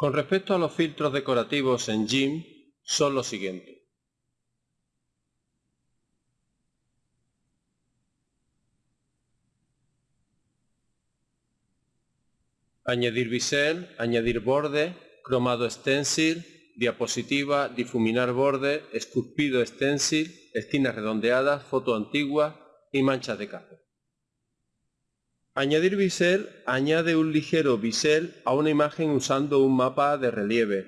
Con respecto a los filtros decorativos en GIMP, son los siguientes. Añadir bisel, añadir borde, cromado stencil, diapositiva, difuminar borde, esculpido stencil, esquinas redondeadas, foto antigua y manchas de café. Añadir bisel añade un ligero bisel a una imagen usando un mapa de relieve.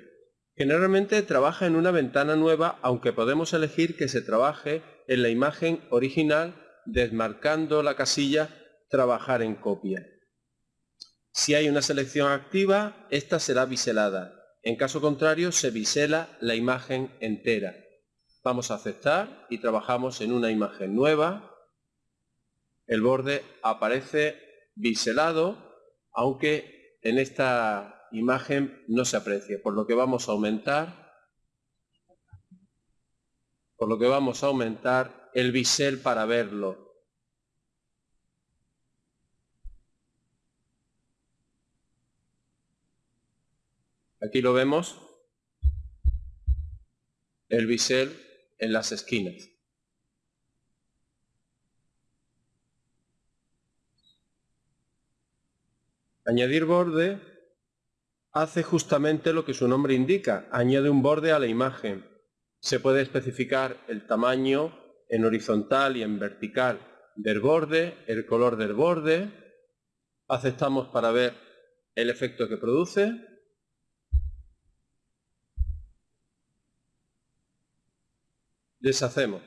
Generalmente trabaja en una ventana nueva, aunque podemos elegir que se trabaje en la imagen original desmarcando la casilla Trabajar en copia. Si hay una selección activa, esta será biselada. En caso contrario, se bisela la imagen entera. Vamos a aceptar y trabajamos en una imagen nueva. El borde aparece biselado, aunque en esta imagen no se aprecia, por lo que vamos a aumentar por lo que vamos a aumentar el bisel para verlo. Aquí lo vemos, el bisel en las esquinas. Añadir borde hace justamente lo que su nombre indica, añade un borde a la imagen. Se puede especificar el tamaño en horizontal y en vertical del borde, el color del borde. Aceptamos para ver el efecto que produce. Deshacemos.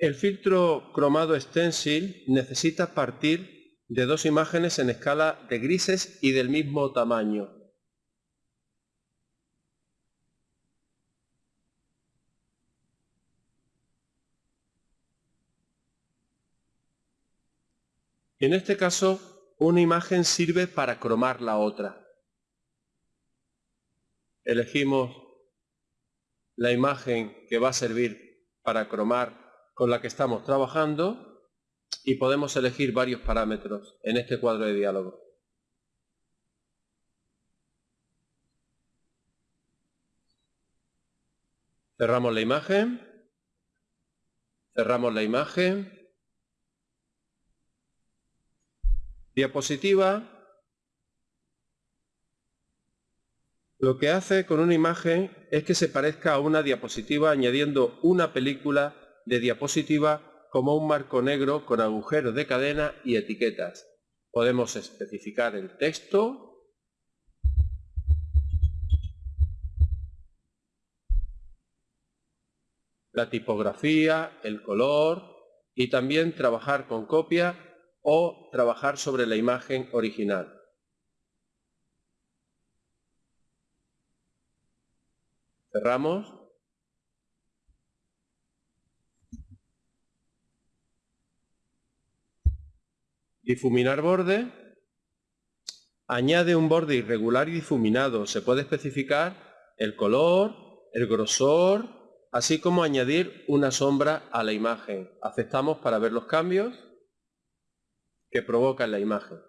El filtro cromado stencil necesita partir de dos imágenes en escala de grises y del mismo tamaño. En este caso, una imagen sirve para cromar la otra elegimos la imagen que va a servir para cromar con la que estamos trabajando y podemos elegir varios parámetros en este cuadro de diálogo. Cerramos la imagen, cerramos la imagen, diapositiva, Lo que hace con una imagen es que se parezca a una diapositiva añadiendo una película de diapositiva como un marco negro con agujeros de cadena y etiquetas. Podemos especificar el texto, la tipografía, el color y también trabajar con copia o trabajar sobre la imagen original. Cerramos. Difuminar borde. Añade un borde irregular y difuminado. Se puede especificar el color, el grosor, así como añadir una sombra a la imagen. Aceptamos para ver los cambios que provoca en la imagen.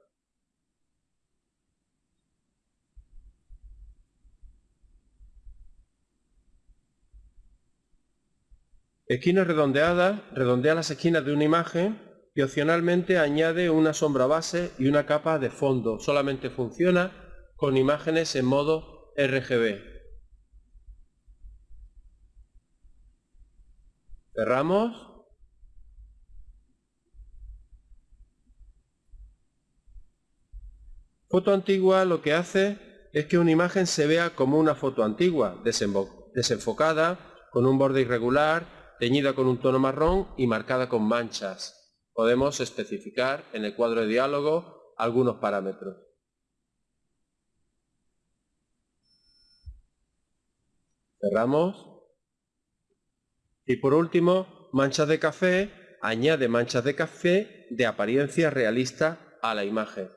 Esquinas redondeadas, redondea las esquinas de una imagen y opcionalmente añade una sombra base y una capa de fondo. Solamente funciona con imágenes en modo RGB. Cerramos. Foto antigua lo que hace es que una imagen se vea como una foto antigua, desenfocada, con un borde irregular, teñida con un tono marrón y marcada con manchas. Podemos especificar en el cuadro de diálogo algunos parámetros. Cerramos. Y por último, manchas de café, añade manchas de café de apariencia realista a la imagen.